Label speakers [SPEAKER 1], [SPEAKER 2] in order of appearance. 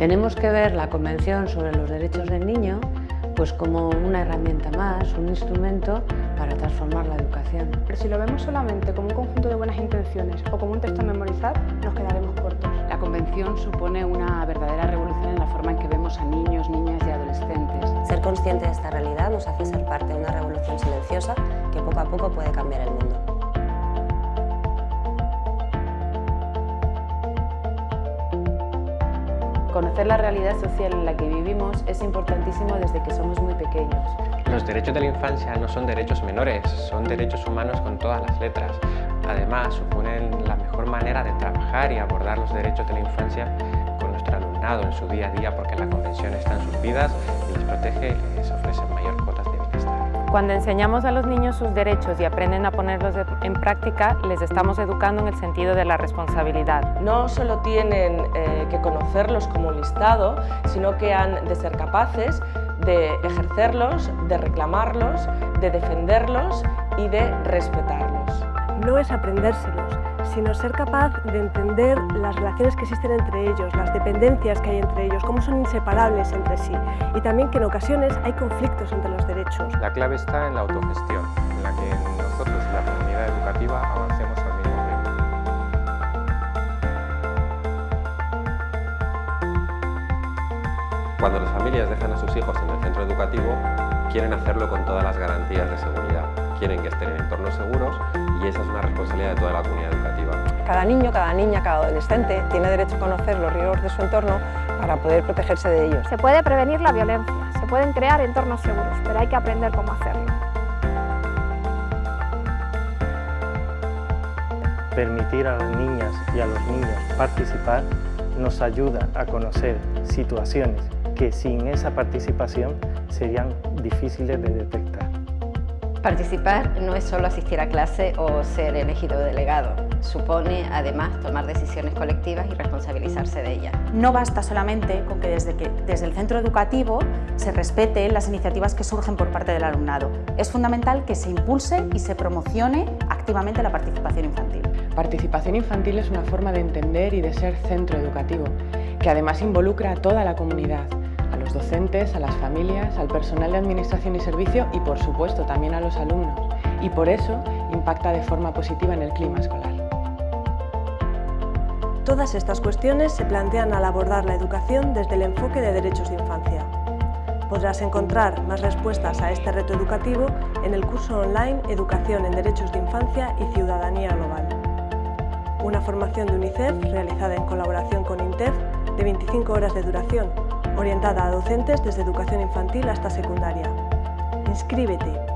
[SPEAKER 1] Tenemos que ver la Convención sobre los Derechos del Niño pues como una herramienta más, un instrumento para transformar la educación.
[SPEAKER 2] Pero si lo vemos solamente como un conjunto de buenas intenciones o como un texto a memorizar, nos quedaremos cortos.
[SPEAKER 3] La Convención supone una verdadera revolución en la forma en que vemos a niños, niñas y adolescentes.
[SPEAKER 4] Ser consciente de esta realidad nos hace ser parte de una revolución silenciosa que poco a poco puede cambiar el mundo.
[SPEAKER 3] Conocer la realidad social en la que vivimos es importantísimo desde que somos muy pequeños.
[SPEAKER 5] Los derechos de la infancia no son derechos menores, son derechos humanos con todas las letras. Además, suponen la mejor manera de trabajar y abordar los derechos de la infancia con nuestro alumnado en su día a día porque la Convención está en sus vidas y les protege y les ofrece mayor cuotas de.
[SPEAKER 6] Cuando enseñamos a los niños sus derechos y aprenden a ponerlos en práctica, les estamos educando en el sentido de la responsabilidad.
[SPEAKER 7] No solo tienen eh, que conocerlos como un listado, sino que han de ser capaces de ejercerlos, de reclamarlos, de defenderlos y de respetarlos.
[SPEAKER 2] No es aprendérselos, sino ser capaz de entender las relaciones que existen entre ellos, las dependencias que hay entre ellos, cómo son inseparables entre sí y también que en ocasiones hay conflictos entre los derechos.
[SPEAKER 5] La clave está en la autogestión, en la que nosotros y la comunidad educativa avancemos al mismo ritmo. Cuando las familias dejan a sus hijos en el centro educativo, quieren hacerlo con todas las garantías de seguridad. Quieren que estén en entornos seguros y esa es una responsabilidad de toda la comunidad educativa.
[SPEAKER 8] Cada niño, cada niña, cada adolescente tiene derecho a conocer los riesgos de su entorno para poder protegerse de ellos.
[SPEAKER 9] Se puede prevenir la violencia, se pueden crear entornos seguros, pero hay que aprender cómo hacerlo.
[SPEAKER 10] Permitir a las niñas y a los niños participar nos ayuda a conocer situaciones que sin esa participación serían difíciles de detectar.
[SPEAKER 11] Participar no es solo asistir a clase o ser elegido delegado, supone además tomar decisiones colectivas y responsabilizarse de ellas.
[SPEAKER 12] No basta solamente con que desde, que desde el centro educativo se respeten las iniciativas que surgen por parte del alumnado. Es fundamental que se impulse y se promocione activamente la participación infantil.
[SPEAKER 3] Participación infantil es una forma de entender y de ser centro educativo, que además involucra a toda la comunidad, los docentes, a las familias, al personal de administración y servicio y por supuesto también a los alumnos y por eso impacta de forma positiva en el clima escolar.
[SPEAKER 2] Todas estas cuestiones se plantean al abordar la educación desde el enfoque de derechos de infancia. Podrás encontrar más respuestas a este reto educativo en el curso online Educación en Derechos de Infancia y Ciudadanía Global. Una formación de UNICEF realizada en colaboración con INTEF de 25 horas de duración orientada a docentes desde educación infantil hasta secundaria. Inscríbete